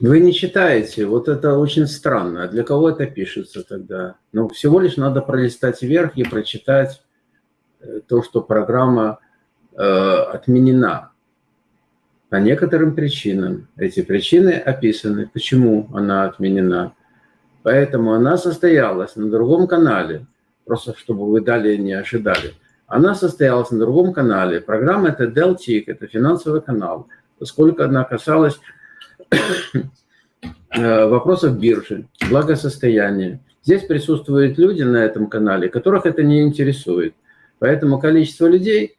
Вы не читаете, вот это очень странно. А для кого это пишется тогда? Ну, всего лишь надо пролистать вверх и прочитать э, то, что программа э, отменена. По некоторым причинам. Эти причины описаны, почему она отменена. Поэтому она состоялась на другом канале, просто чтобы вы далее не ожидали. Она состоялась на другом канале. Программа это DelTIC, это финансовый канал, поскольку она касалась вопросов биржи, благосостояния. Здесь присутствуют люди на этом канале, которых это не интересует. Поэтому количество людей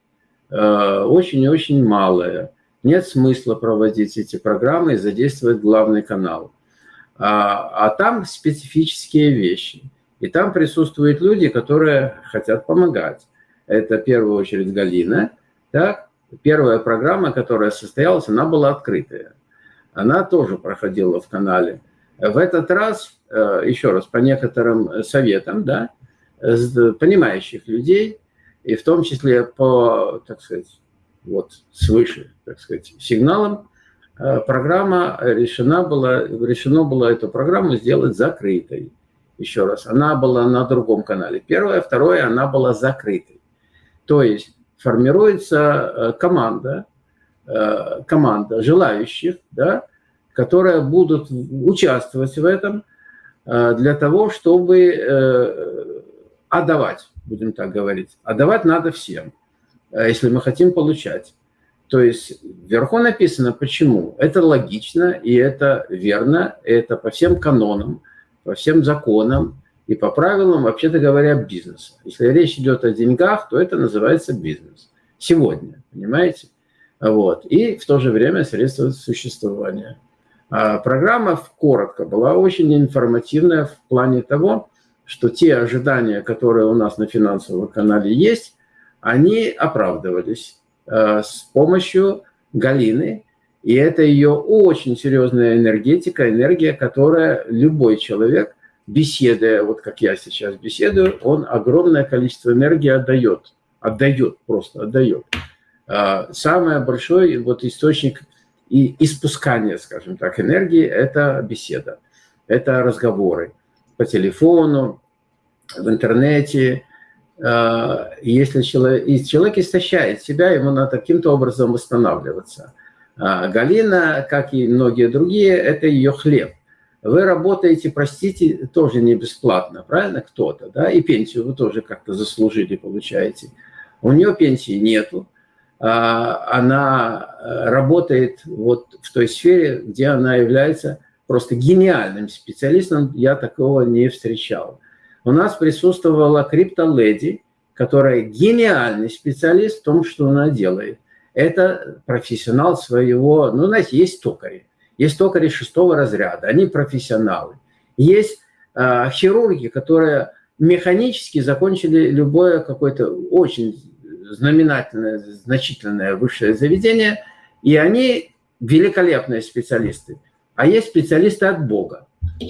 э, очень и очень малое нет смысла проводить эти программы и задействовать главный канал. А, а там специфические вещи. И там присутствуют люди, которые хотят помогать. Это в первую очередь Галина. Так? Первая программа, которая состоялась, она была открытая. Она тоже проходила в канале. В этот раз, э, еще раз, по некоторым советам, да, понимающих людей, и в том числе по, так сказать, вот свыше, так сказать, сигналом, э, программа решена была, решено было эту программу сделать закрытой. Еще раз, она была на другом канале. Первое, второе, она была закрытой. То есть формируется э, команда, команда желающих, да, которые будут участвовать в этом для того, чтобы отдавать, будем так говорить. Отдавать надо всем. Э, если мы хотим получать. То есть вверху написано почему. Это логично, и это верно, это по всем канонам, по всем законам и по правилам, вообще-то говоря, бизнеса. Если речь идет о деньгах, то это называется бизнес. Сегодня, понимаете? Вот. И в то же время средства существования. А программа, коротко, была очень информативная в плане того, что те ожидания, которые у нас на финансовом канале есть, они оправдывались э, с помощью Галины. И это ее очень серьезная энергетика, энергия, которая любой человек, беседуя, вот как я сейчас беседую, он огромное количество энергии отдает. Отдает, просто отдает. Э, самый большой вот источник и испускания, скажем так, энергии – это беседа, это разговоры по телефону, в интернете, Э, если человек, и человек истощает себя, ему надо каким-то образом восстанавливаться. А Галина, как и многие другие, это ее хлеб. Вы работаете, простите, тоже не бесплатно, правильно, кто-то, да, и пенсию вы тоже как-то заслужили, получаете. У нее пенсии нету, а она э, работает вот в той сфере, где она является просто гениальным специалистом, я такого не встречал у нас присутствовала криптоледи, которая гениальный специалист в том, что она делает. Это профессионал своего, ну, знаете, есть токари. Есть токари шестого разряда, они профессионалы. Есть э, хирурги, которые механически закончили любое какое-то очень знаменательное, значительное высшее заведение, и они великолепные специалисты. А есть специалисты от Бога.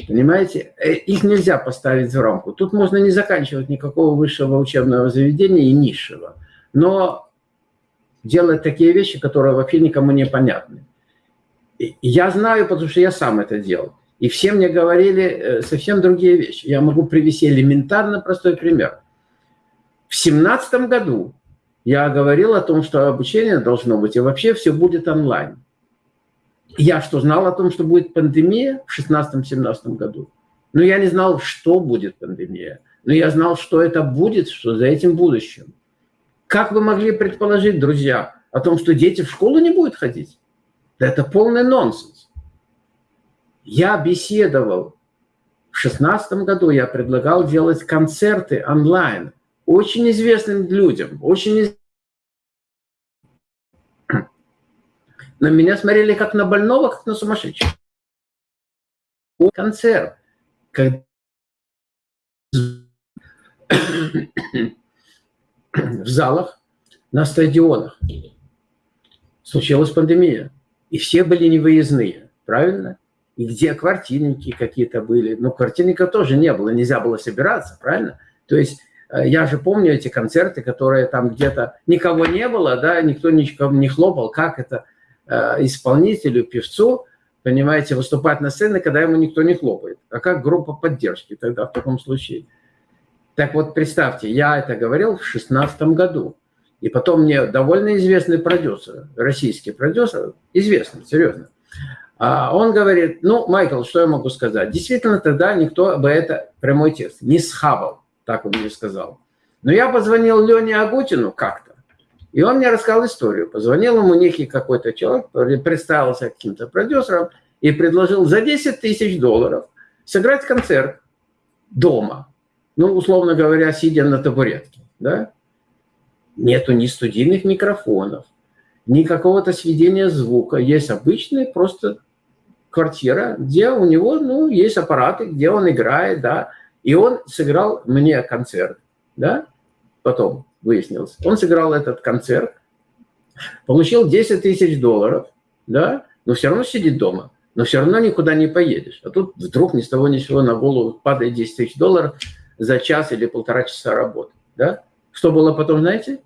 Понимаете? Э, их нельзя поставить в рамку. Тут можно не заканчивать никакого высшего учебного заведения и низшего. Но делать такие вещи, которые вообще никому не понятны. Я знаю, потому что я сам это делал. И все мне говорили э, совсем другие вещи. Я могу привести элементарно простой пример. В семнадцатом году я говорил о том, что обучение должно быть, и вообще все будет онлайн. Я что, знал о том, что будет пандемия в 16-17 году? Но я не знал, что будет пандемия. Но я знал, что это будет, что за этим будущим. Как вы могли предположить, друзья, о том, что дети в школу не будут ходить? Это полный нонсенс. Я беседовал в 16 году, я предлагал делать концерты онлайн очень известным людям, очень На меня смотрели как на больного, как на сумасшедшего. Концерт. Когда... в залах, на стадионах случилась пандемия. И все были невыездные, правильно? И где квартирники какие-то были. Но квартирников тоже не было, нельзя было собираться, правильно? То есть я же помню эти концерты, которые там где-то никого не было, да, никто никому не хлопал, как это Э, исполнителю, певцу понимаете, выступать на сцене, когда ему никто не хлопает. А как группа поддержки тогда в таком случае? Так вот, представьте, я это говорил в 2016 году. И потом мне довольно известный продюсер, российский продюсер, известный, серьезно, а он говорит, ну, Майкл, что я могу сказать? Действительно, тогда никто бы это, прямой текст, не схавал, так он мне сказал. Но я позвонил Лене Агутину как-то, и он мне рассказал историю. Позвонил ему некий какой-то человек, представился каким-то продюсером и предложил за 10 тысяч долларов сыграть концерт дома. Ну, условно говоря, сидя на табуретке. Да? Нету ни студийных микрофонов, ни какого-то сведения звука. Есть обычная просто квартира, где у него ну, есть аппараты, где он играет. Да? И он сыграл мне концерт. Да? Потом выяснилось. Он сыграл этот концерт, получил 10 тысяч долларов, да, но все равно сидит дома, но все равно никуда не поедешь. А тут вдруг ни с того ни с сего на голову падает 10 тысяч долларов за час или полтора часа работы. Да? Что было потом, знаете?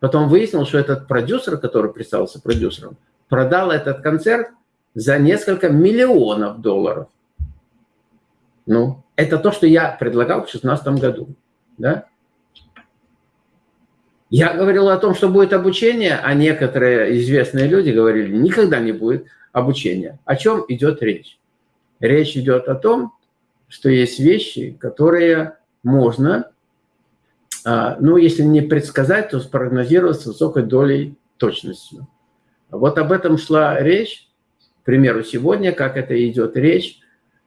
Потом выяснилось, что этот продюсер, который представился продюсером, продал этот концерт за несколько миллионов долларов. Ну, это то, что я предлагал в 2016 году. Да? Я говорил о том, что будет обучение, а некоторые известные люди говорили, никогда не будет обучения. О чем идет речь? Речь идет о том, что есть вещи, которые можно, а, ну, если не предсказать, то спрогнозировать с высокой долей точностью. Вот об этом шла речь, к примеру, сегодня, как это идет речь,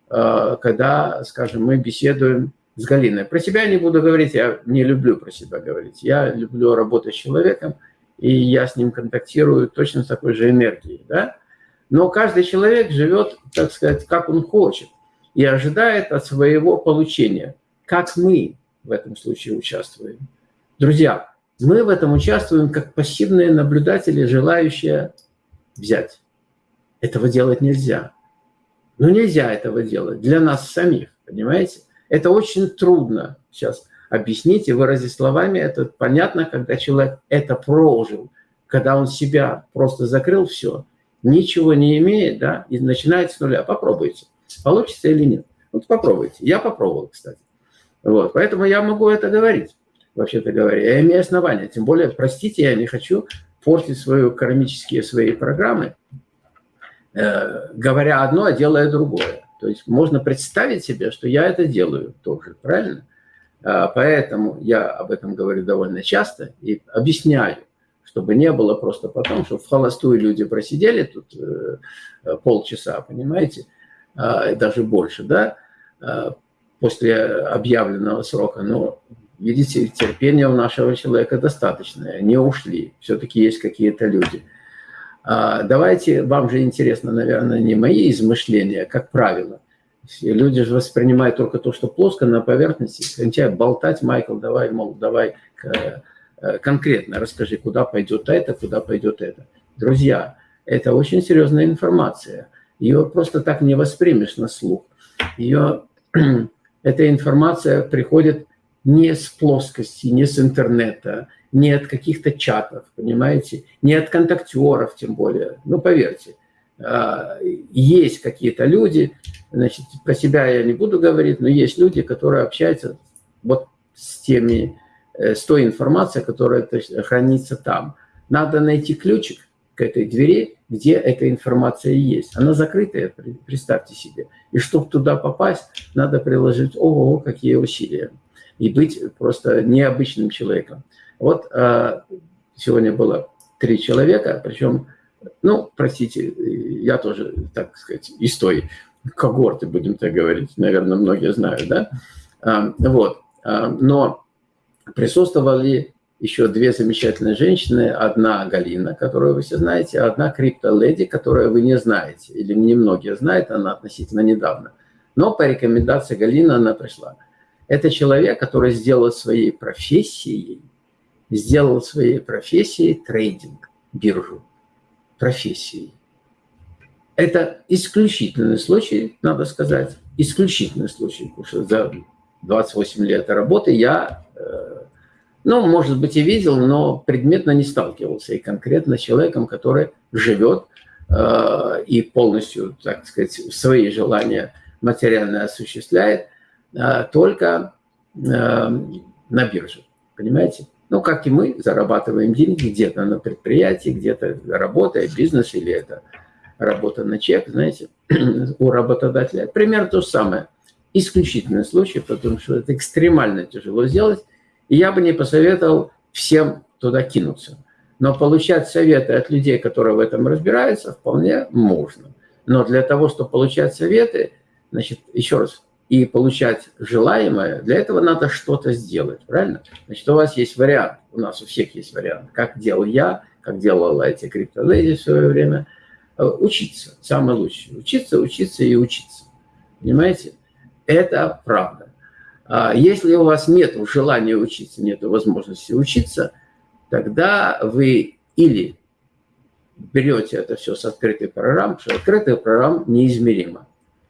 когда, скажем, мы беседуем с Галиной. Про себя не буду говорить, я не люблю про себя говорить. Я люблю работать с человеком, и я с ним контактирую точно с такой же энергией. Да? Но каждый человек живет, так сказать, как он хочет, и ожидает от своего получения. Как мы в этом случае участвуем? Друзья, мы в этом участвуем как пассивные наблюдатели, желающие взять. Этого делать нельзя. Но нельзя этого делать для нас самих, понимаете? Это очень трудно сейчас объяснить и выразить словами. Это понятно, когда человек это прожил, когда он себя просто закрыл все, ничего не имеет, да, и начинает с нуля. Попробуйте, получится или нет. Вот попробуйте. Я попробовал, кстати. Вот, поэтому я могу это говорить, вообще-то говоря. Я имею основания. Тем более, простите, я не хочу портить свои кармические свои программы, говоря одно, а делая другое. То есть можно представить себе, что я это делаю тоже, правильно? А, поэтому я об этом говорю довольно часто и объясняю, чтобы не было просто потом, что в холостую люди просидели тут э, полчаса, понимаете, а, даже больше, да, а, после объявленного срока. Но, видите, терпения у нашего человека достаточное, не ушли, все-таки есть какие-то люди – давайте, вам же интересно, наверное, не мои измышления, как правило. Люди же воспринимают только то, что плоско на поверхности. Хотят болтать, Майкл, давай, мол, давай э, конкретно расскажи, куда пойдет это, куда пойдет это. Друзья, это очень серьезная информация. Ее просто так не воспримешь на слух. Ее, эта информация приходит не с плоскости, не с интернета, не от каких-то чатов, понимаете, не от контактеров тем более. Ну, поверьте, а, есть какие-то люди, значит, про себя я не буду говорить, но есть люди, которые общаются вот с теми, э, с той информацией, которая хранится там. Надо найти ключик к этой двери, где эта информация есть. Она закрытая, представьте себе. И чтобы туда попасть, надо приложить, ого, какие усилия. И быть просто необычным человеком. Вот э, сегодня было три человека, причем, ну, простите, я тоже, так сказать, из той когорты, будем так говорить, наверное, многие знают, да? Э, вот, э, но присутствовали еще две замечательные женщины. Одна Галина, которую вы все знаете, а одна крипто-леди, которую вы не знаете, или немногие знают, она относительно недавно. Но по рекомендации Галины она пришла. Это человек, который сделал своей профессией сделал своей профессией трейдинг, биржу, профессией. Это исключительный случай, надо сказать, исключительный случай, потому что за 28 лет работы я, э, ну, может быть, и видел, но предметно не сталкивался и конкретно с человеком, который живет э, и полностью, так сказать, свои желания материально осуществляет э, только на бирже. Понимаете? Ну, как и мы, зарабатываем деньги где-то на предприятии, где-то работая, бизнес или это работа на чек, знаете, у работодателя. Примерно то же самое. Исключительный случай, потому что это экстремально тяжело сделать. И я бы не посоветовал всем туда кинуться. Но получать советы от людей, которые в этом разбираются, вполне можно. Но для того, чтобы получать советы, значит, еще раз, и получать желаемое, для этого надо что-то сделать, правильно? Значит, у вас есть вариант, у нас у всех есть вариант, как делал я, как делала эти криптоледи в свое время, э, учиться, самое лучшее. Учиться, учиться и учиться. Понимаете? Это правда. А если у вас нет желания учиться, нет возможности учиться, тогда вы или берете это все с открытой программ, потому что открытая программа неизмерима.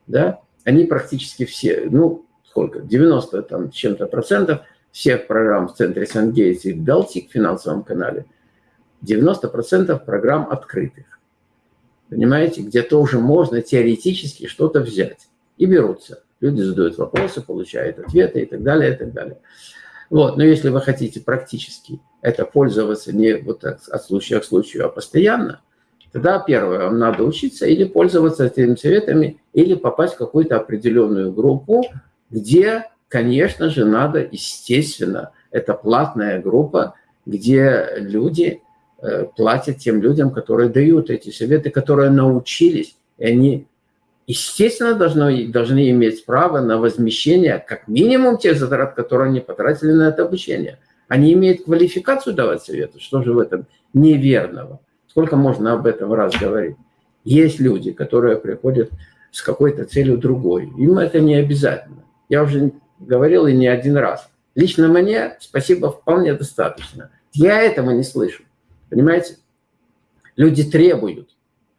Да? Они практически все, ну, сколько, 90 там чем-то процентов всех программ в центре Сангейтс и Балтик в финансовом канале, 90 процентов программ открытых. Понимаете, где тоже можно теоретически что-то взять. И берутся. Люди задают вопросы, получают ответы и так далее, и так далее. Вот. Но если вы хотите практически это пользоваться не вот так, от случая к случаю, а постоянно, Тогда первое, вам надо учиться или пользоваться этими советами, или попасть в какую-то определенную группу, где, конечно же, надо, естественно, это платная группа, где люди э, платят тем людям, которые дают эти советы, которые научились, и они, естественно, должны, должны иметь право на возмещение как минимум тех затрат, которые они потратили на это обучение. Они имеют квалификацию давать советы, что же в этом неверного? Сколько можно об этом раз говорить? Есть люди, которые приходят с какой-то целью другой. Им это не обязательно. Я уже говорил и не один раз. Лично мне спасибо вполне достаточно. Я этого не слышу. Понимаете? Люди требуют.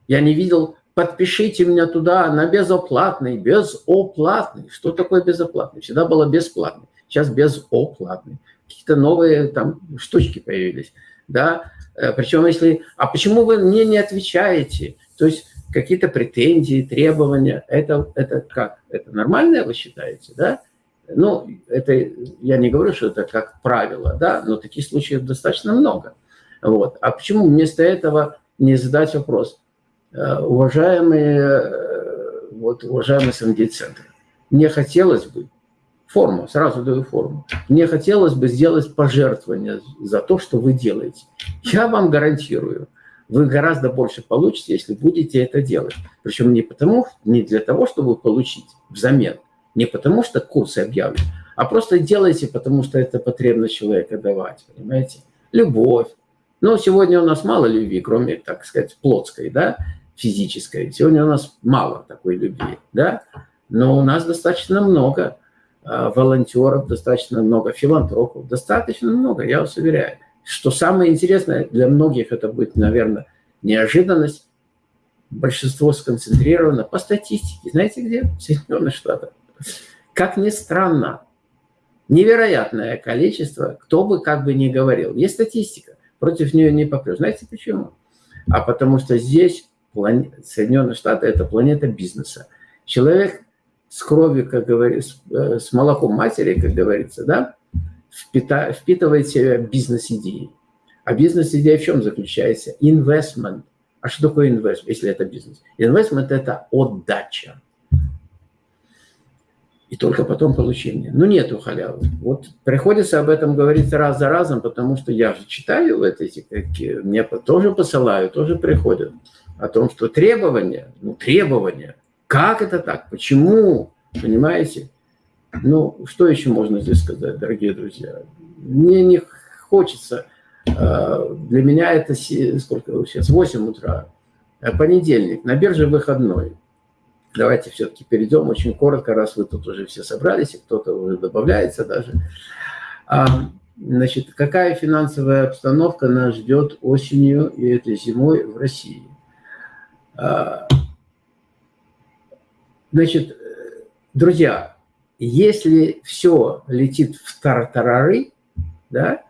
Я не видел, подпишите меня туда на безоплатный, безоплатный. Что такое безоплатный? Всегда было бесплатный. Сейчас безоплатный. Какие-то новые там штучки появились. Да? Э, Причем, если... А почему вы мне не отвечаете? То есть какие-то претензии, требования. Это, это как? Это нормально, вы считаете, да? Ну, это я не говорю, что это как правило, да, но таких случаев достаточно много. Вот. А почему вместо этого не задать вопрос? Э, уважаемые, э, вот, уважаемый СМД-центр, мне хотелось бы, форму, сразу даю форму. Мне хотелось бы сделать пожертвование за то, что вы делаете. Я вам гарантирую, вы гораздо больше получите, если будете это делать. Причем не потому, не для того, чтобы получить взамен, не потому что курсы объявлены, а просто делайте, потому что это потребность человека давать, понимаете? Любовь. Но сегодня у нас мало любви, кроме, так сказать, плотской, да, физической. Сегодня у нас мало такой любви, да, но у нас достаточно много волонтеров, достаточно много филантропов, достаточно много, я вас уверяю. Что самое интересное, для многих это будет, наверное, неожиданность. Большинство сконцентрировано по статистике. Знаете где? В Соединенных Штатах. Как ни странно, невероятное количество, кто бы как бы ни говорил. Есть статистика, против нее не попрешь. Знаете почему? А потому что здесь Соединенные Штаты – это планета бизнеса. Человек с кровью, как говорится, э, с молоком матери, как говорится, да, впитывает в себя бизнес-идеи. А бизнес-идея в чем заключается? Инвестмент. А что такое инвестмент, если это бизнес? Инвестмент – это отдача. И только потом получение. Ну, нету халявы. Вот приходится об этом говорить раз за разом, потому что я же читаю вот эти, мне тоже посылают, тоже приходят. О том, что требования, ну, требования – как это так? Почему? Понимаете? Ну, что еще можно здесь сказать, дорогие друзья? Мне не хочется. А, для меня это сколько сейчас? 8 утра. А понедельник. На бирже выходной. Давайте все-таки перейдем очень коротко, раз вы тут уже все собрались, и кто-то уже добавляется даже. А, значит, какая финансовая обстановка нас ждет осенью и этой зимой в России? Значит, друзья, если все летит в тартарары, да,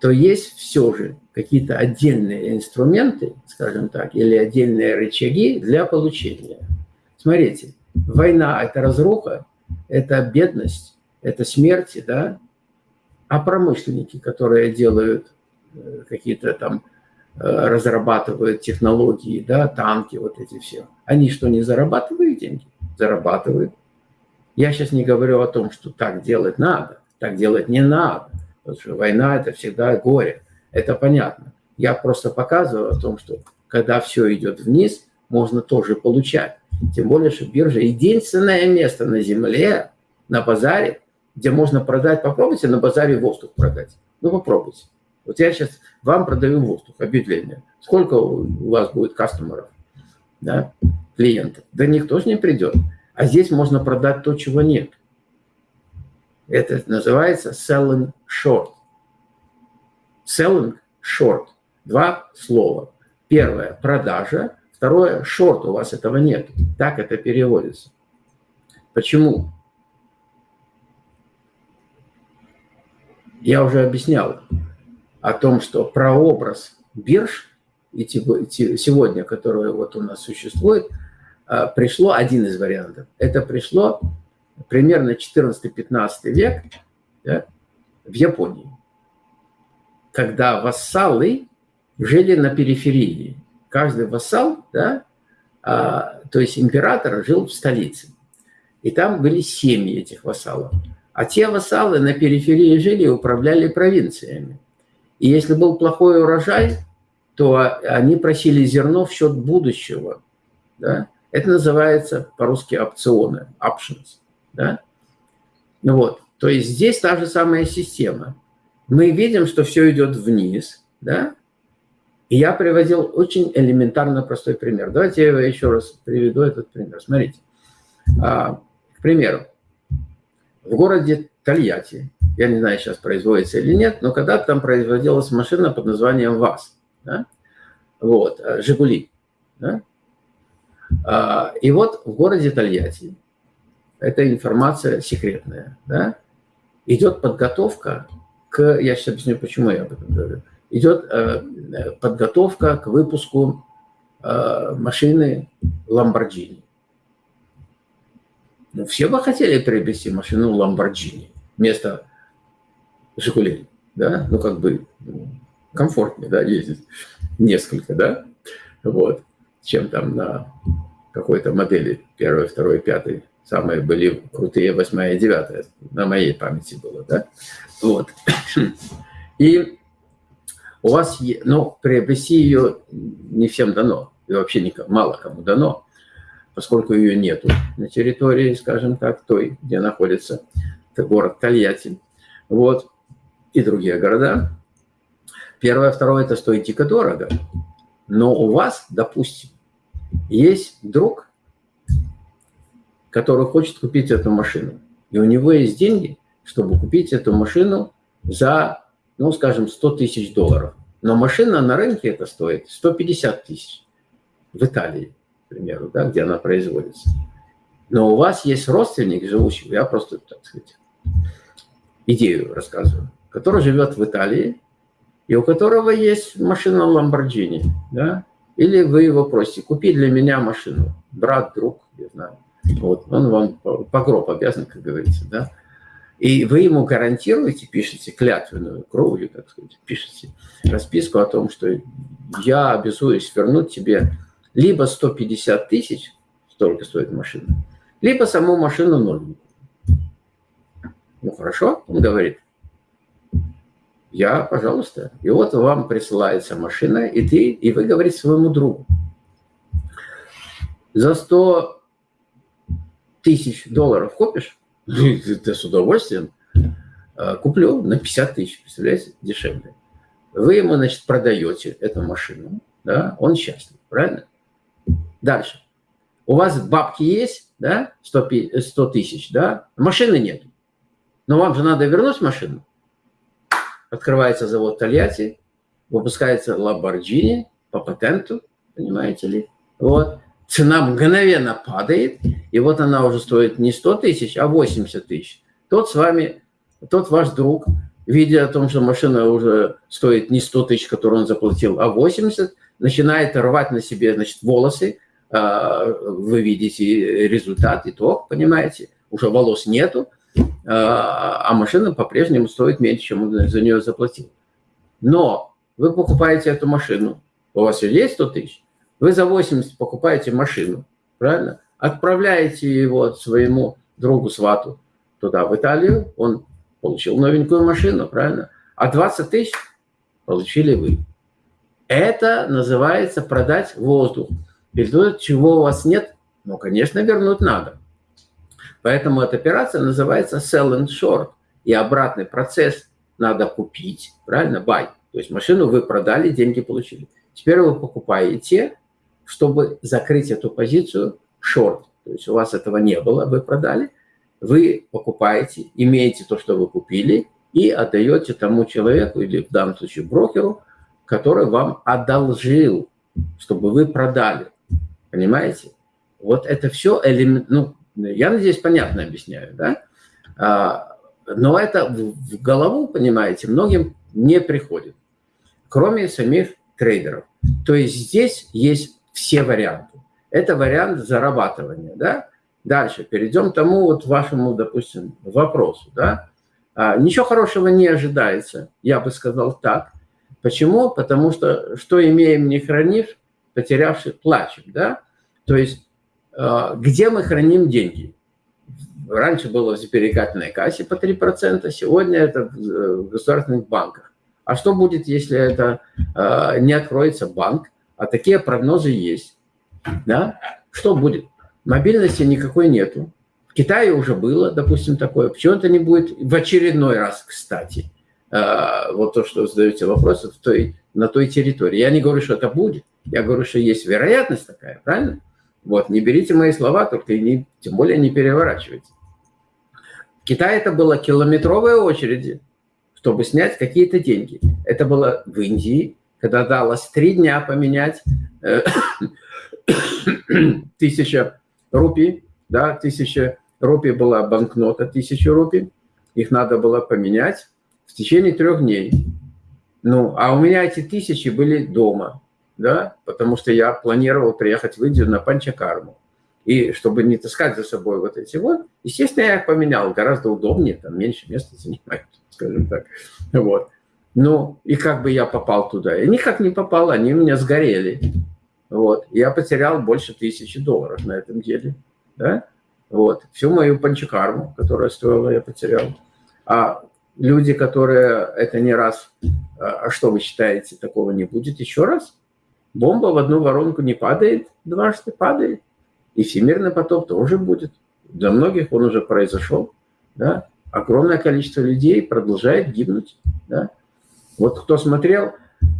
то есть все же какие-то отдельные инструменты, скажем так, или отдельные рычаги для получения. Смотрите, война – это разруха, это бедность, это смерти, да? А промышленники, которые делают э, какие-то там, э, разрабатывают технологии, да, танки, вот эти все, они что, не зарабатывают деньги? Зарабатывают. Я сейчас не говорю о том, что так делать надо, так делать не надо, потому что война – это всегда горе, это понятно. Я просто показываю о том, что когда все идет вниз, можно тоже получать. Тем более, что биржа – единственное место на Земле, на базаре, где можно продать, попробуйте на базаре воздух продать. Ну, попробуйте. Вот я сейчас вам продаю воздух, объявление. Сколько у вас будет кастомеров, да, клиентов? Да никто же не придет. А здесь можно продать то, чего нет. Это называется selling short. Selling short. Два слова. Первое – продажа. Второе – short. У вас этого нет. Так это переводится. Почему? Я уже объяснял о том, что прообраз бирж и сегодня, который вот у нас существует, а, пришло один из вариантов. Это пришло примерно 14-15 век да, в Японии, когда вассалы жили на периферии. Каждый вассал, да, а, то есть император, жил в столице. И там были семьи этих вассалов. А те вассалы на периферии жили и управляли провинциями. И если был плохой урожай, то они просили зерно в счет будущего. Да? Это называется по-русски опционы, options. Да? Ну вот, то есть здесь та же самая система. Мы видим, что все идет вниз, да? И я приводил очень элементарно простой пример. Давайте я еще раз приведу этот пример. Смотрите. А, к примеру, в городе Тольятти, я не знаю, сейчас производится или нет, но когда-то там производилась машина под названием ВАЗ, да? вот, э, «Жигули». Да? А, и вот в городе Тольятти, это информация секретная, да? идет подготовка к, я сейчас объясню, почему я об этом говорю, идет э, подготовка к выпуску э, машины Lamborghini. Ну, все бы хотели приобрести машину Lamborghini вместо Жигулей, да, ну, как бы ну, комфортнее, да, ездить несколько, да, вот, чем там на какой-то модели первой, второй, пятой. Самые были крутые восьмая и девятая, на моей памяти было, да, вот. И у вас, ну, приобрести ее не всем дано, и вообще никому, мало кому дано, поскольку ее нету на территории, скажем так, той, где находится город Тольятти, вот, и другие города. Первое, второе, это стоит дико дорого. Но у вас, допустим, есть друг, который хочет купить эту машину. И у него есть деньги, чтобы купить эту машину за, ну, скажем, 100 тысяч долларов. Но машина на рынке это стоит 150 тысяч в Италии к примеру, да, где она производится. Но у вас есть родственник, живущий, я просто, так сказать, идею рассказываю, который живет в Италии, и у которого есть машина Lamborghini, да, или вы его просите, купи для меня машину, брат, друг, не знаю, вот, он вам по гроб обязан, как говорится, да, и вы ему гарантируете, пишете клятвенную кровью, так сказать, пишете расписку о том, что я обязуюсь вернуть тебе либо 150 тысяч, столько стоит машина, либо саму машину ноль. Ну, хорошо, он говорит. Я, пожалуйста. И вот вам присылается машина, и ты, и вы говорите своему другу. За 100 тысяч долларов купишь? Ты с удовольствием. «А, куплю на 50 тысяч, представляете, дешевле. Вы ему, значит, продаете эту машину, да, он счастлив, правильно? Дальше. У вас бабки есть, да, 100 тысяч, да, машины нет. Но вам же надо вернуть машину. Открывается завод Тольятти, выпускается Lamborghini по патенту, понимаете ли. Вот. Цена мгновенно падает, и вот она уже стоит не 100 тысяч, а 80 тысяч. Тот с вами, тот ваш друг видя о том, что машина уже стоит не 100 тысяч, которую он заплатил, а 80, начинает рвать на себе значит, волосы, а, вы видите результат, итог, понимаете, уже волос нету, а, а машина по-прежнему стоит меньше, чем он за нее заплатил. Но вы покупаете эту машину, у вас же есть 100 тысяч, вы за 80 покупаете машину, правильно? Отправляете его своему другу-свату туда, в Италию, он получил новенькую машину, правильно? А 20 тысяч получили вы. Это называется продать воздух. Перед чего у вас нет, ну, конечно, вернуть надо. Поэтому эта операция называется sell and short. И обратный процесс надо купить, правильно, buy. То есть машину вы продали, деньги получили. Теперь вы покупаете, чтобы закрыть эту позицию short. То есть у вас этого не было, вы продали. Вы покупаете, имеете то, что вы купили, и отдаете тому человеку, или в данном случае брокеру, который вам одолжил, чтобы вы продали. Понимаете? Вот это все элемент, ну, я надеюсь, понятно объясняю, да? А, но это в голову, понимаете, многим не приходит, кроме самих трейдеров. То есть здесь есть все варианты. Это вариант зарабатывания, да? Дальше перейдем к тому вот вашему, допустим, вопросу, да? А, ничего хорошего не ожидается, я бы сказал так. Почему? Потому что что имеем, не хранив, потерявший плачем, да? То есть где мы храним деньги? Раньше было в сберегательной кассе по 3%, сегодня это в государственных банках. А что будет, если это а, не откроется банк? А такие прогнозы есть. Да? Что будет? Мобильности никакой нету. В Китае уже было, допустим, такое. Почему это не будет в очередной раз, кстати? Вот то, что задаете вопрос, в той, на той территории. Я не говорю, что это будет. Я говорю, что есть вероятность такая, правильно? Вот, не берите мои слова, только и не, тем более не переворачивайте. В Китае это было километровые очереди, чтобы снять какие-то деньги. Это было в Индии, когда далось три дня поменять э, тысяча рупий, да, тысяча рупий была банкнота, тысяча рупий, их надо было поменять в течение трех дней. Ну, а у меня эти тысячи были дома да, потому что я планировал приехать в Индию на Панчакарму. И чтобы не таскать за собой вот эти вот, естественно, я их поменял, гораздо удобнее, там меньше места занимают, скажем так. Вот. Ну, и как бы я попал туда? Я никак не попал, они у меня сгорели. Вот. Я потерял больше тысячи долларов на этом деле. Да? Вот. Всю мою панчакарму, которая стоила, я потерял. А люди, которые это не раз... А, а что вы считаете, такого не будет еще раз? Бомба в одну воронку не падает, дважды падает. И всемирный потоп тоже будет. Для многих он уже произошел. Да? Огромное количество людей продолжает гибнуть. Да? Вот кто смотрел,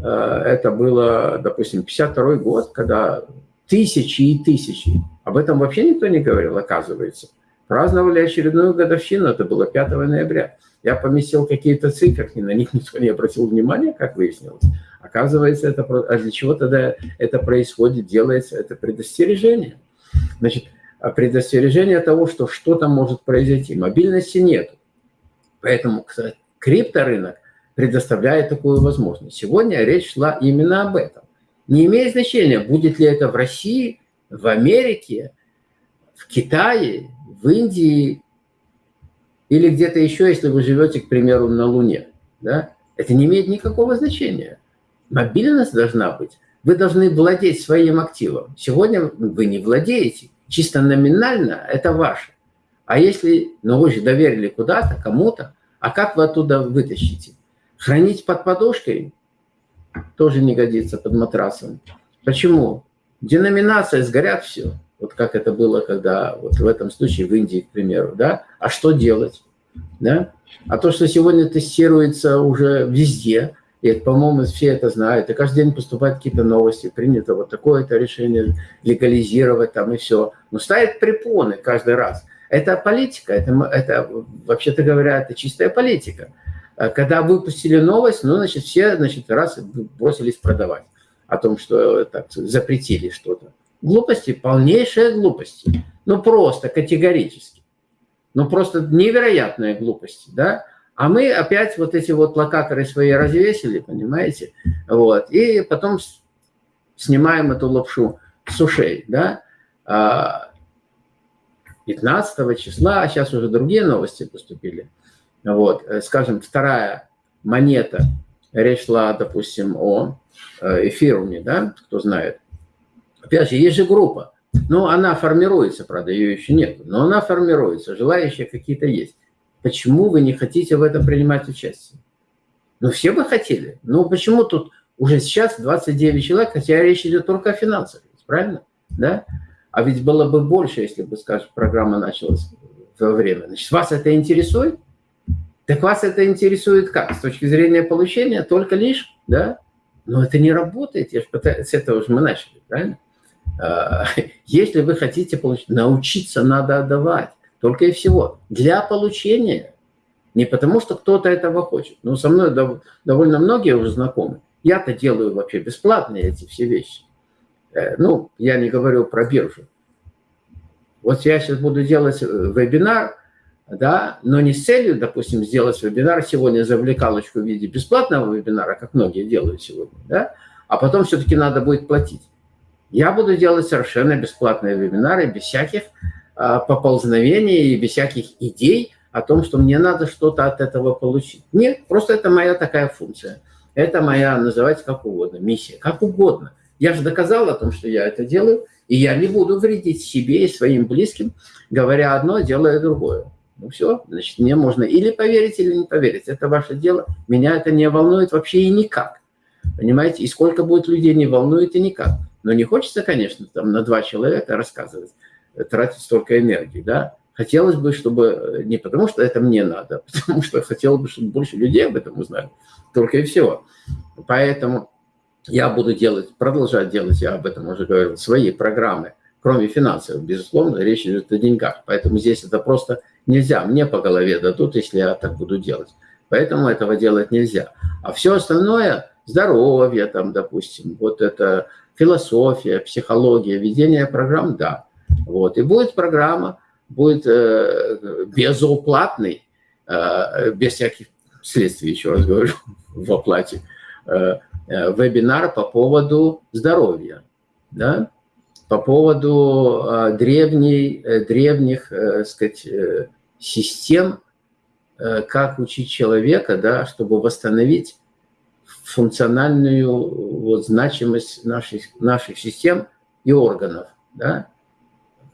э, это было, допустим, 52 год, когда тысячи и тысячи, об этом вообще никто не говорил, оказывается, праздновали очередную годовщину, это было 5 ноября. Я поместил какие-то цифры, на них никто не обратил внимания, как выяснилось. Оказывается, это, а для чего тогда это происходит, делается это предостережение. Значит, а предостережение того, что что-то может произойти. Мобильности нет. Поэтому кстати, крипторынок предоставляет такую возможность. Сегодня речь шла именно об этом. Не имеет значения, будет ли это в России, в Америке, в Китае, в Индии или где-то еще, если вы живете, к примеру, на Луне. Да? Это не имеет никакого значения. Мобильность должна быть. Вы должны владеть своим активом. Сегодня вы не владеете. Чисто номинально это ваше. А если, ну вы же доверили куда-то, кому-то, а как вы оттуда вытащите? Хранить под подушкой тоже не годится под матрасом. Почему? Деноминация, сгорят все. Вот как это было, когда вот в этом случае в Индии, к примеру, да? А что делать? Да? А то, что сегодня тестируется уже везде, и, по-моему, все это знают, и каждый день поступают какие-то новости, принято вот такое-то решение легализировать там и все. Но ставят препоны каждый раз. Это политика, это, это вообще-то говоря, это чистая политика. А когда выпустили новость, ну, значит, все, значит, раз бросились продавать о том, что так, запретили что-то. Глупости, полнейшие глупости. Ну, просто категорически. Ну, просто невероятные глупости, да? А мы опять вот эти вот локаторы свои развесили, понимаете? Вот. И потом снимаем эту лапшу с ушей, да? 15 а, числа, а сейчас уже другие новости поступили. Вот, э, скажем, вторая монета, речь шла, допустим, о э, эфируме, да, кто знает. Опять же, есть же группа, но она формируется, правда, ее еще нет, но она формируется, желающие какие-то есть. Почему вы не хотите в этом принимать участие? Ну, все бы хотели. Но почему тут уже сейчас 29 человек, хотя речь идет только о финансах, правильно? Да? А ведь было бы больше, если бы, скажем, программа началась во время. Значит, вас это интересует? Так вас это интересует как? С точки зрения получения только лишь, да? Но это не работает, я же пытаюсь, с этого же мы начали, правильно? А, если вы хотите получить, научиться надо отдавать. Только и всего. Для получения. Не потому, что кто-то этого хочет. Но со мной довольно многие уже знакомы. Я-то делаю вообще бесплатные эти все вещи. Э, ну, я не говорю про биржу. Вот я сейчас буду делать э, вебинар, да, но не с целью, допустим, сделать вебинар сегодня завлекалочку в виде бесплатного вебинара, как многие делают сегодня, да, а потом все-таки надо будет платить. Я буду делать совершенно бесплатные вебинары, без всяких поползновений и без всяких идей о том, что мне надо что-то от этого получить. Нет, просто это моя такая функция. Это моя, называйте как угодно, миссия, как угодно. Я же доказал о том, что я это делаю, и я не буду вредить себе и своим близким, говоря одно, делая другое. Ну все, значит, мне можно или поверить, или не поверить. Это ваше дело. Меня это не волнует вообще и никак. Понимаете? И сколько будет людей, не волнует и никак. Но не хочется, конечно, там на два человека рассказывать тратить столько энергии, да. Хотелось бы, чтобы э, не потому, что это мне надо, а потому что хотелось бы, чтобы больше людей об этом узнали. Только и всего. Поэтому я буду делать, продолжать делать, я об этом уже говорил, свои программы, кроме финансов, безусловно, речь идет о деньгах. Поэтому здесь это просто нельзя. Мне по голове дадут, если я так буду делать. Поэтому этого делать нельзя. А все остальное, здоровье там, допустим, вот это философия, психология, ведение программ, да. Вот. И будет программа, будет э, безуплатный, э, без всяких следствий, еще раз говорю, в оплате, э, э, вебинар по поводу здоровья, да? по поводу э, древней, э, древних э, сказать, э, систем, э, как учить человека, да, чтобы восстановить функциональную вот, значимость наших, наших систем и органов. Да?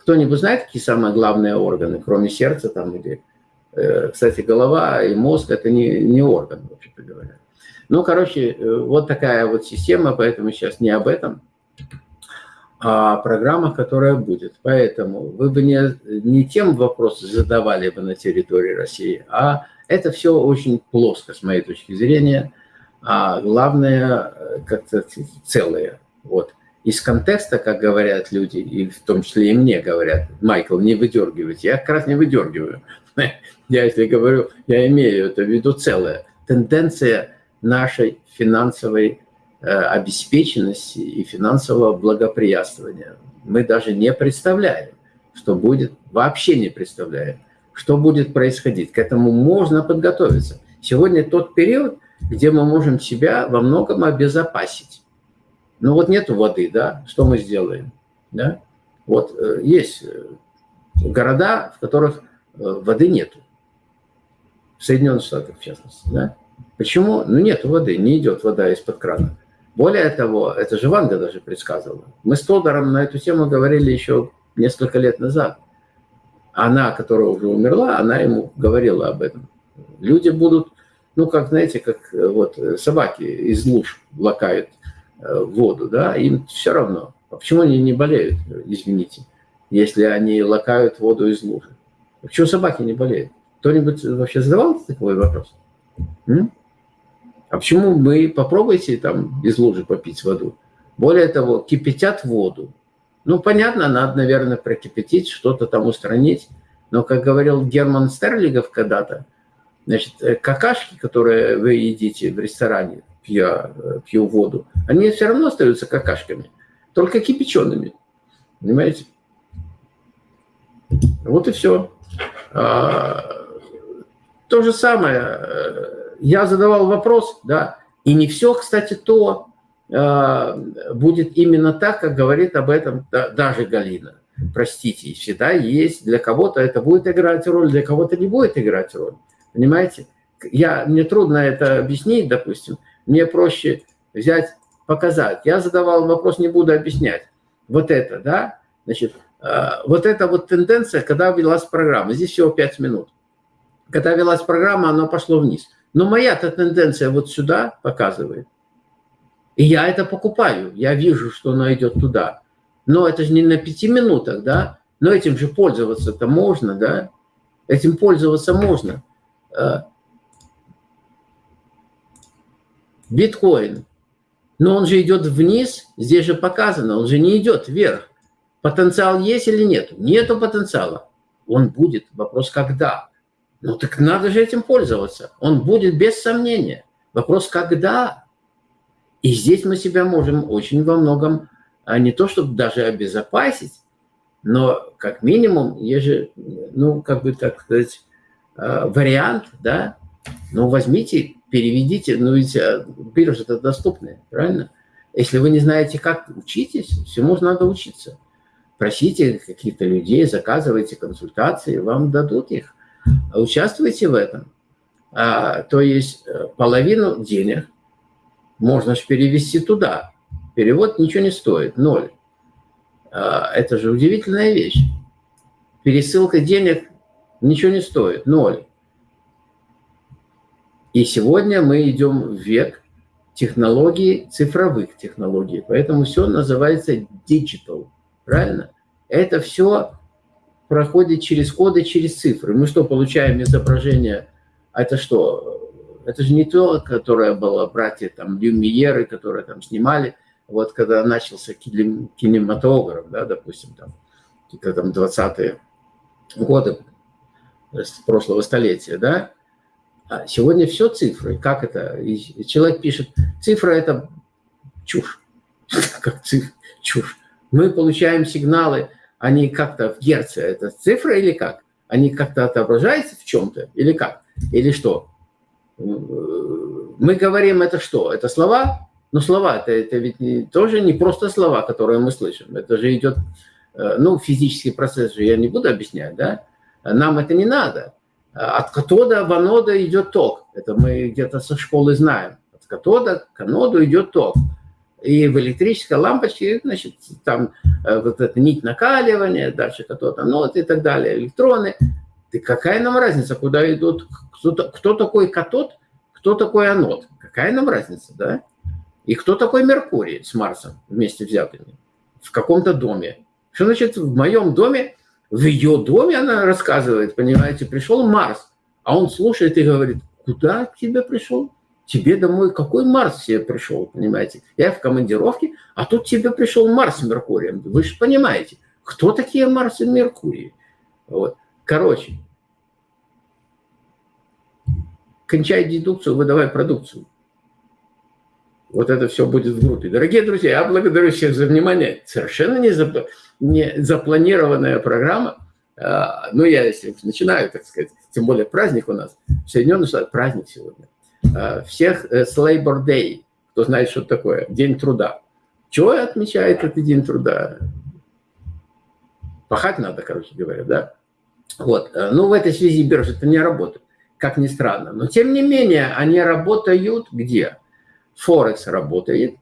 Кто-нибудь знает, какие самые главные органы, кроме сердца там или... Э, кстати, голова и мозг – это не, не орган, вообще-то говоря. Ну, короче, э, вот такая вот система, поэтому сейчас не об этом, а о программах, которая будет. Поэтому вы бы не, не тем вопросы задавали бы на территории России, а это все очень плоско, с моей точки зрения, а главное, э, как-то целое. Вот из контекста, как говорят люди, и в том числе и мне говорят, Майкл, не выдергивайте. Я как раз не выдергиваю. Я, если говорю, я имею это в виду целое. Тенденция нашей финансовой э, обеспеченности и финансового благоприятствования. Мы даже не представляем, что будет, вообще не представляем, что будет происходить. К этому можно подготовиться. Сегодня тот период, где мы можем себя во многом обезопасить. Ну вот нету воды, да, что мы сделаем? Да? Вот э, есть э, города, в которых э, воды нету. В Соединенных Штатах, в частности. Да? Почему? Ну нет воды, не идет вода из-под крана. Более того, это же Ванга даже предсказывала. Мы с Тодором на эту тему говорили еще несколько лет назад. Она, которая уже умерла, она ему говорила об этом. Люди будут, ну, как, знаете, как вот собаки из луж лакают воду, да, им все равно. А почему они не болеют, извините, если они лакают воду из лужи? Почему собаки не болеют? Кто-нибудь вообще задавал такой вопрос? М? А почему мы попробуйте там из лужи попить воду? Более того, кипятят воду. Ну, понятно, надо, наверное, прокипятить, что-то там устранить. Но, как говорил Герман Стерлигов когда-то, значит, э, какашки, которые вы едите в ресторане, пью, пью воду, они все равно остаются какашками, только кипячеными. то же самое. Э, я задавал вопрос, да, и не все, кстати, то э, будет именно так, как говорит об этом да, даже Галина. Простите, всегда есть, для кого-то это будет играть роль, для кого-то не будет играть роль. Понимаете? Я, мне трудно это объяснить, допустим. Мне проще взять, показать. Я задавал вопрос, не буду объяснять. Вот это, да? Значит, э, вот эта вот тенденция, когда велась программа, здесь всего 5 минут. Когда велась программа, она пошло вниз. Но моя-то тенденция вот сюда показывает. И я это покупаю. Я вижу, что она идет туда. Но это же не на пяти минутах, да? Но этим же пользоваться-то можно, да? Этим пользоваться можно. Э, биткоин. Но он же идет вниз, здесь же показано, он же не идет вверх. Потенциал есть или нет? Нету потенциала. Он будет. Вопрос когда. Ну так надо же этим пользоваться. Он будет без сомнения. Вопрос когда. И здесь мы себя можем очень во многом, а не то чтобы даже обезопасить, но как минимум, есть же, ну, как бы так сказать, а, вариант, да, ну, возьмите, переведите, ну, ведь а, биржа это доступная, правильно? Если вы не знаете, как, учитесь, всему надо учиться. Просите каких-то людей, заказывайте консультации, вам дадут их. Участвуйте в этом. А, то есть э, половину денег можно же перевести туда. Перевод ничего не стоит, ноль. А, это же удивительная вещь. Пересылка денег ничего не стоит, ноль. И сегодня мы идем в век технологий, цифровых технологий. Поэтому все называется digital. Правильно? Это все проходит через коды, через цифры. Мы что, получаем изображение? Это что? Это же не то, которое было братья там Люмьеры, которые там снимали. Вот когда начался кинематограф, да, допустим, там, какие-то там 20-е годы прошлого столетия, да, сегодня все цифры. Как это? И человек пишет, цифра – это чушь. Как цифра? Чушь. Мы получаем сигналы, они как-то в герце, это цифра или как? Они как-то отображаются в чем-то или как? Или что? Мы говорим, это что? Это слова? Но слова это, это ведь тоже не просто слова, которые мы слышим. Это же идет, э, ну, физический процесс же я не буду объяснять, да? Нам это не надо. От катода в анода идет ток. Это мы где-то со школы знаем. От катода к аноду идет ток. И в электрической лампочке, значит, там э, вот эта нить накаливания, дальше катод, анод и так далее, электроны. И какая нам разница, куда идут, кто, кто такой катод, кто такой анод? Какая нам разница, да? И кто такой Меркурий с Марсом вместе взятыми в каком-то доме? Что значит в моем доме в ее доме она рассказывает, понимаете, пришел Марс, а он слушает и говорит, куда к тебе пришел? Тебе домой какой Марс себе пришел, понимаете? Я в командировке, а тут тебе пришел Марс с Меркурием. Вы же понимаете, кто такие Марс и Меркурий? Вот. Короче, кончай дедукцию, выдавай продукцию. Вот это все будет в группе. Дорогие друзья, я благодарю всех за внимание. Совершенно не, зап... не запланированная программа. А, ну, я если начинаю, так сказать, тем более праздник у нас. В Соединенных Штатах праздник сегодня. А, всех э, с Labor Day, кто знает, что такое, День труда. Чего отмечает этот День труда? Пахать надо, короче говоря, да? Вот. Э, ну, в этой связи биржи-то не работают, как ни странно. Но, тем не менее, они работают где? Форекс работает,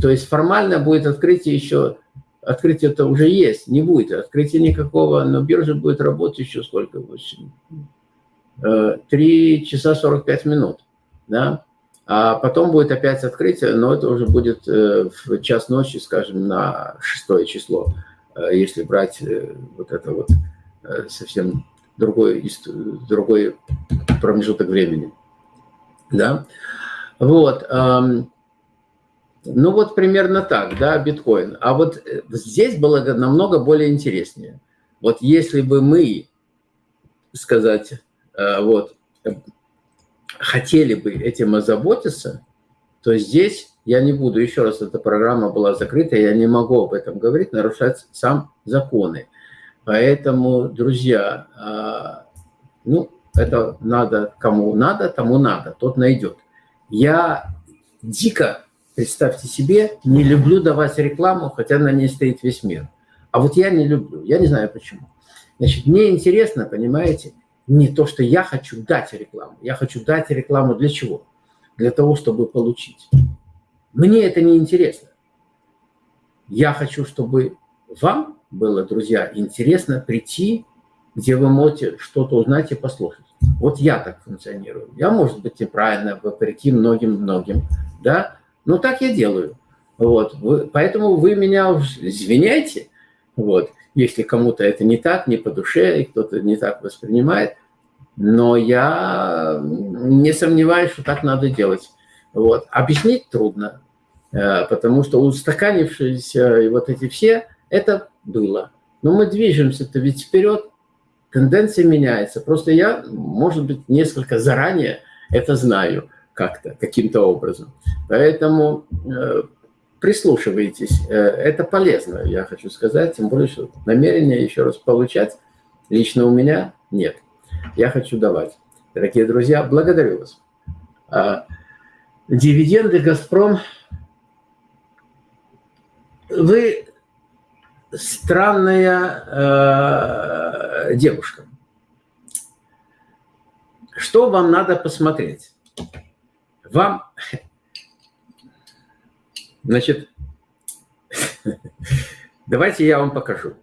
то есть формально будет открытие еще, открытие это уже есть, не будет открытия никакого, но биржа будет работать еще сколько? 3 э, часа 45 минут, да? А потом будет опять открытие, но это уже будет э, в час ночи, скажем, на 6 число, э, если брать вот это вот совсем другой, другой промежуток времени. Да? Вот. Ну вот примерно так, да, биткоин. А вот э, здесь было намного более интереснее. Вот если бы мы, сказать, э, вот, хотели бы этим озаботиться, то здесь я не буду, еще раз, эта программа была закрыта, я не могу об этом говорить, нарушать сам законы. Поэтому, друзья, а, ну, Это надо, кому надо, тому надо, тот найдет. Я дико, представьте себе, не люблю давать рекламу, хотя на ней стоит весь мир. А вот я не люблю, я не знаю почему. Значит, мне интересно, понимаете, не то, что я хочу дать рекламу. Я хочу дать рекламу для чего? Для того, чтобы получить. Мне это не интересно. Я хочу, чтобы вам было, друзья, интересно прийти, где вы можете что-то узнать и послушать. Вот я так функционирую. Я, может быть, неправильно, вопреки многим-многим, да, но так я делаю. Вот. Вы, поэтому вы меня извиняйте, вот, если кому-то это не так, не по душе, и кто-то не так воспринимает, но я не сомневаюсь, что так надо делать. Вот. Объяснить трудно, э, потому что устаканившиеся вот эти все, это было. Но мы движемся-то ведь вперед, тенденция меняется. Просто я, может быть, несколько заранее это знаю как-то, каким-то образом. Поэтому э, прислушивайтесь. Э, это полезно, я хочу сказать. Тем более, что намерения еще раз получать лично у меня нет. Я хочу давать. Дорогие друзья, благодарю вас. А, дивиденды «Газпром». Вы странная э, девушка. Что вам надо посмотреть? Вам, значит, давайте я вам покажу.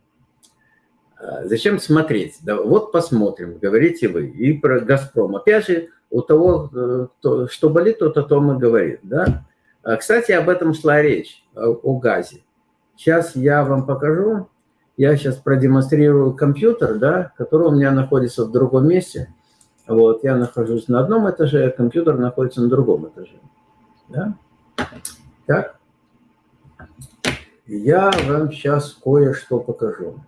А, зачем смотреть? Да, вот посмотрим, говорите вы. И про «Газпром». Опять же, у того, э, кто, что болит, тот о том и говорит. Да? А, кстати, об этом шла речь, о, о газе. Сейчас я вам покажу. Я сейчас продемонстрирую компьютер, да, который у меня находится в другом месте. Вот, я нахожусь на одном этаже, а компьютер находится на другом этаже. Да? Так. Я вам сейчас кое-что покажу.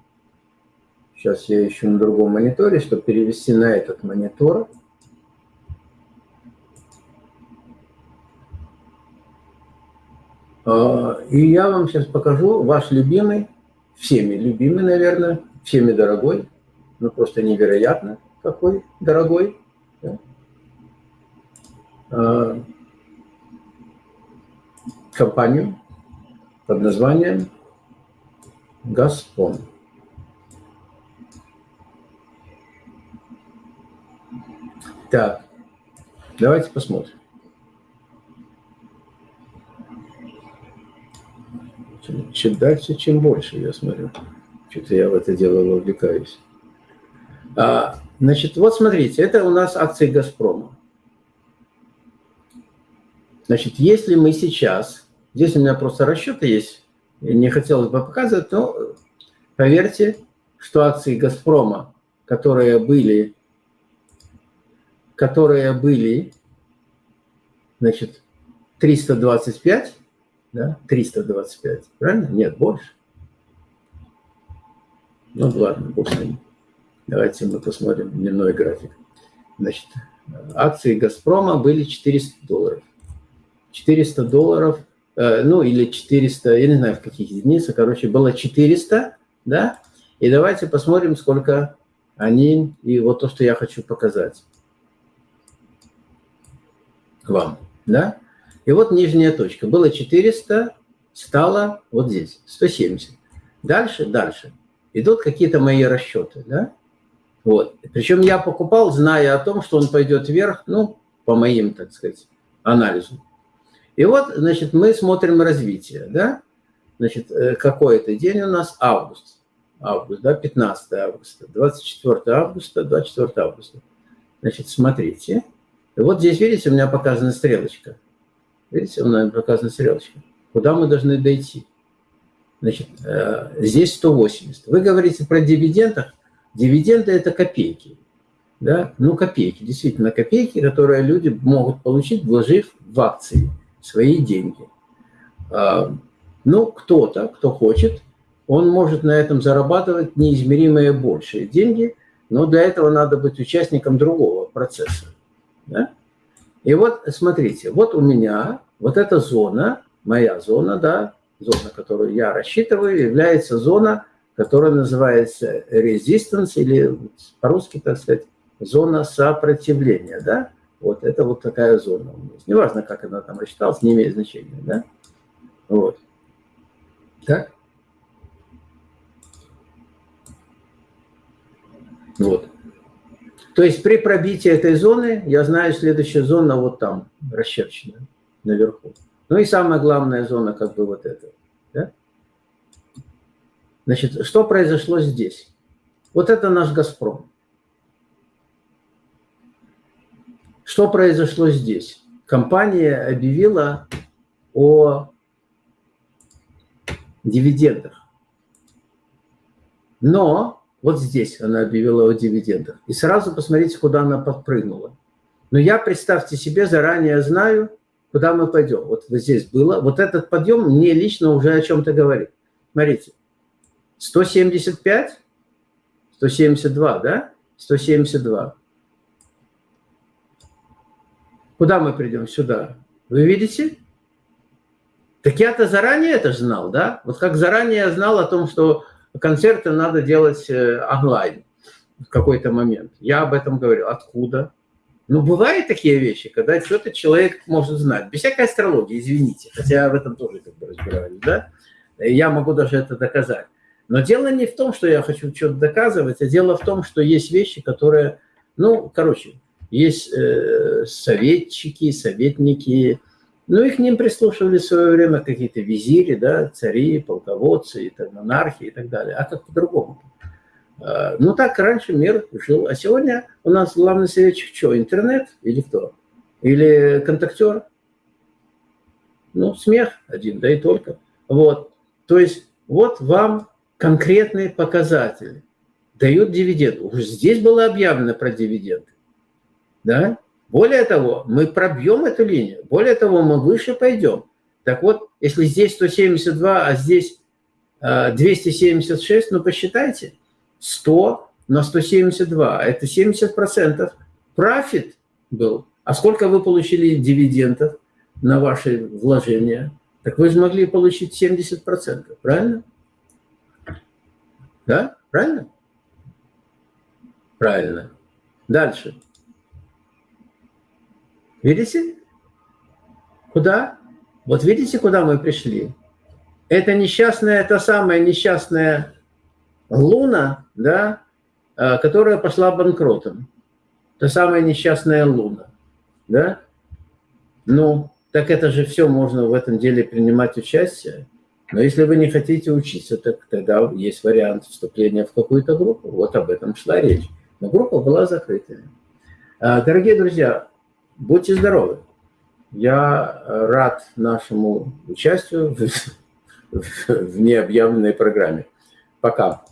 Сейчас я ищу на другом мониторе, чтобы перевести на этот монитор. И я вам сейчас покажу ваш любимый, всеми любимый, наверное, всеми дорогой, ну просто невероятно какой дорогой. Да? А, компанию под названием «Газпром». Так, давайте посмотрим. Чем, чем дальше, чем больше, я смотрю. Что-то я в это дело вовлекаюсь. А, значит, вот смотрите, это у нас акции «Газпрома». Значит, если мы сейчас, здесь у меня просто расчеты есть, не хотелось бы показывать, но поверьте, что акции «Газпрома», которые были, которые были, значит, 325, да, 325, правильно? Нет, больше. Ну, ладно, бог с. Давайте мы посмотрим дневной график. Значит, акции «Газпрома» были 400 долларов. 400 долларов, э, ну, или 400, я не знаю, в каких единицах, короче, было 400, да? И давайте посмотрим, сколько они, и вот то, что я хочу показать вам, да? И вот нижняя точка. Было 400, стало вот здесь, 170. Дальше, дальше. Идут какие-то мои расчеты, да? Вот. Причем я покупал, зная о том, что он пойдет вверх, ну, по моим, так сказать, анализу. И вот, значит, мы смотрим развитие, да? Значит, э, какой это день у нас? Август. Август, да, 15 августа, 24 августа, 24 августа. Значит, смотрите. Вот здесь, видите, у меня показана стрелочка. Видите, у меня показана стрелочка. Куда мы должны дойти? Значит, э, здесь 180. Вы говорите про дивидендах. Дивиденды – это копейки. Да? Ну, копейки, действительно копейки, которые люди могут получить, вложив в акции свои деньги. А, ну, кто-то, кто хочет, он может на этом зарабатывать неизмеримые большие деньги, но для этого надо быть участником другого процесса. Да? И вот, смотрите, вот у меня вот эта зона, моя зона, да, зона, которую я рассчитываю, является зона, которая называется resistance, или по-русски, так сказать, зона сопротивления, да? Вот это вот такая зона у нас. Неважно, как она там рассчиталась, не имеет значения, да? Вот. Так? Вот. То есть при пробитии этой зоны, я знаю, следующая зона вот там, расчерчена, наверху. Ну и самая главная зона, как бы вот эта. Да? Значит, что произошло здесь? Вот это наш «Газпром». Что произошло здесь? Компания объявила о дивидендах. Но вот здесь она объявила о дивидендах. И сразу посмотрите, куда она подпрыгнула. Но я, представьте себе, заранее знаю, куда мы пойдем. Вот здесь было. Вот этот подъем мне лично уже о чем-то говорит. Смотрите. 175, 172, да? 172. Куда мы придем? Сюда. Вы видите? Так я-то заранее это знал, да? Вот как заранее я знал о том, что концерты надо делать э, онлайн в какой-то момент. Я об этом говорил. Откуда? Ну, бывают такие вещи, когда что-то человек может знать. Без всякой астрологии, извините. Хотя в этом тоже как бы разбираюсь, да? Я могу даже это доказать. Но дело не в том, что я хочу что-то доказывать, а дело в том, что есть вещи, которые, ну, короче, есть э, советчики, советники, ну, и к ним прислушивали в свое время какие-то визири, да, цари, полководцы, и так, монархи и так далее. А как по-другому? А, ну, так раньше мир жил. А сегодня у нас главный советчик что, интернет или кто? Или контактер? Ну, смех один, да и только. Вот. То есть вот вам конкретные показатели. Дают дивиденд. Уже здесь было объявлено про дивиденды. Да? Более того, мы пробьем эту линию. Более того, мы выше пойдем. Так вот, если здесь 172, а здесь 276, а, ну посчитайте, 100 на 172, это 70% профит был. А сколько вы получили дивидендов на ваши вложения? Так вы же могли получить 70%, правильно? Да? Правильно? Правильно. Дальше. Видите? Куда? Вот видите, куда мы пришли? Это несчастная, это самая несчастная луна, да, э, которая пошла банкротом. Та самая несчастная луна, да? Ну, так это же все можно в этом деле принимать участие. Но если вы не хотите учиться, так тогда есть вариант вступления в какую-то группу. Вот об этом шла речь. Но группа была закрытая. А, дорогие друзья, будьте здоровы. Я рад нашему участию в, в необъявленной программе. Пока.